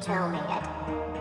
tell me it.